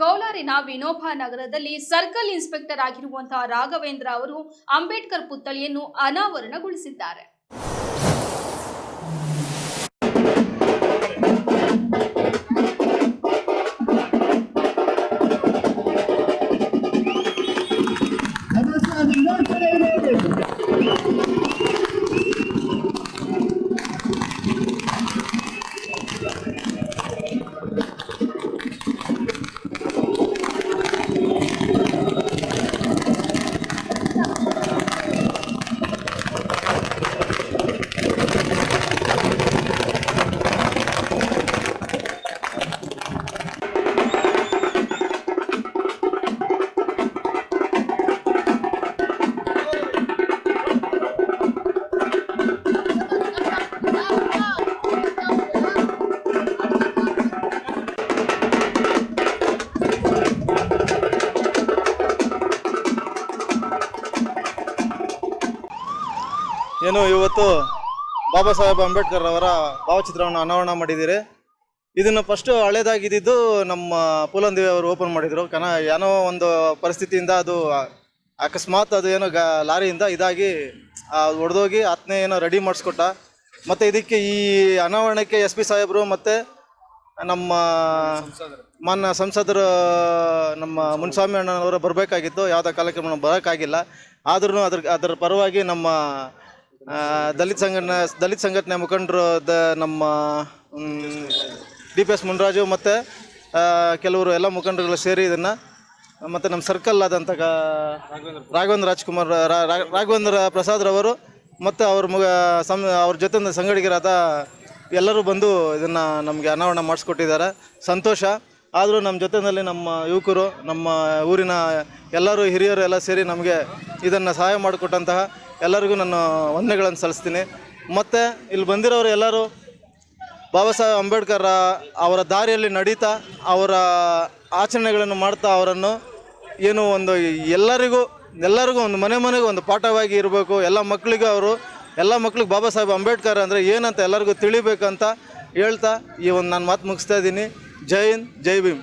ಕೋಲಾರಿನ ವಿನೋಬ ನಗರದಲ್ಲಿ circle inspector ಆಗಿರುವಂತಹ ರಾಘವೇಂದ್ರ ಅವರು ಅಂಬೇಡ್ಕರ್ ಪುತ್ಥಳಿಯನ್ನು ಅನಾವರಣಗೊಳಿಸಿದ್ದಾರೆ. ಏನು ಇವತ್ತು ಬಾಬಾ ಸಾಹೇಬ್ ಅಂಬೇಡ್ಕರ್ ಅವರ ಭಾವಚಿತ್ರವನ್ನು ಅನಾವರಣ ಮಾಡಿದ್ದೀರಿ. ಇದನ್ನು ಫಸ್ಟು ಹಳೇದಾಗಿದ್ದು ನಮ್ಮ ಪೂಲಂದೇವಿ ಅವರು ಓಪನ್ ಮಾಡಿದರು. ಕನ ಏನೋ ಒಂದು ಪರಿಸ್ಥಿತಿಯಿಂದ ಅದು ಅಕಸ್ಮಾತ್ ಅದು ಏನೋ ಗ, ಲಾರಿಯಿಂದ ಇದಾಗಿ ಒಡೆದೋಗಿ ಆತ್ನೇ ಏನೋ ರೆಡಿ ಮಾಡಿಸ್ಕೊಟ್ಟ. ಮತ್ತು ಇದಕ್ಕೆ ಈ ಅನಾವರಣಕ್ಕೆ ಎಸ್ ಪಿ ಸಾಹೇಬರು ಮತ್ತು ನಮ್ಮ ಮಾನ್ಯ ಸಂಸದರು, ನಮ್ಮ ಮುನ್ಸ್ವಾಮಿ ಅಣ್ಣನವರು ಬರಬೇಕಾಗಿತ್ತು. ಯಾವುದೇ ಕಾರ್ಯಕ್ರಮ ಬರೋಕ್ಕಾಗಿಲ್ಲ. ಆದ್ರೂ ಅದ್ರ, ಅದರ ಪರವಾಗಿ ನಮ್ಮ ದಲಿತ ಸಂಘಟನೆ ದಲಿತ ಸಂಘಟನೆ ಮುಖಂಡರು ದ ನಮ್ಮ ಡಿ ಪಿ ಎಸ್ ಮುನ್ರಾಜು ಮತ್ತು ಕೆಲವರು ಎಲ್ಲ ಮುಖಂಡರುಗಳು ಸೇರಿ ಇದನ್ನು, ಮತ್ತು ನಮ್ಮ ಸರ್ಕಲ್ ಆದಂಥ ರಾಘವೇಂದ್ರ ರಾಜ್ಕುಮಾರ್ ರಾಘವೇಂದ್ರ ಪ್ರಸಾದ್ರವರು ಮತ್ತು ಅವ್ರ ಮುಗ, ಸಂ, ಅವ್ರ ಜೊತೆ ಸಂಗಡಿಗರಾದ ಎಲ್ಲರೂ ಬಂದು ಇದನ್ನು ನಮಗೆ ಅನಾವರಣ ಮಾಡಿಸ್ಕೊಟ್ಟಿದ್ದಾರೆ. ಸಂತೋಷ. ಆದರೂ ನಮ್ಮ ಜೊತೆಯಲ್ಲಿ ನಮ್ಮ ಯುವಕರು, ನಮ್ಮ ಊರಿನ ಎಲ್ಲರೂ ಹಿರಿಯರು ಎಲ್ಲ ಸೇರಿ ನಮಗೆ ಇದನ್ನು ಸಹಾಯ ಮಾಡಿಕೊಟ್ಟಂತಹ ಎಲ್ಲರಿಗೂ ನಾನು ವಂದನೆಗಳನ್ನು ಸಲ್ಲಿಸ್ತೀನಿ. ಮತ್ತು ಇಲ್ಲಿ ಬಂದಿರೋರು ಎಲ್ಲರೂ ಬಾಬಾ ಸಾಹೇಬ್ ಅಂಬೇಡ್ಕರ್ ಅವರ ದಾರಿಯಲ್ಲಿ ನಡೀತಾ ಅವರ ಆಚರಣೆಗಳನ್ನು ಮಾಡ್ತಾ ಅವರನ್ನು ಏನು ಒಂದು ಎಲ್ಲರಿಗೂ ಎಲ್ಲರಿಗೂ ಒಂದು ಮನೆ ಮನೆಗೂ ಒಂದು ಪಾಠವಾಗಿ ಇರಬೇಕು. ಎಲ್ಲ ಮಕ್ಕಳಿಗೂ ಅವರು, ಎಲ್ಲ ಮಕ್ಳಿಗೆ ಬಾಬಾ ಸಾಹೇಬ್ ಅಂಬೇಡ್ಕರ್ ಅಂದರೆ ಏನಂತ ಎಲ್ಲರಿಗೂ ತಿಳಿಬೇಕಂತ ಹೇಳ್ತಾ ಈ ಒಂದು ನಾನು ಮಾತು ಮುಗಿಸ್ತಾ ಇದ್ದೀನಿ. ಜೈ ಹಿಂದ್, ಜೈ ಭೀಮ್.